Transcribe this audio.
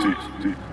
deep, deep.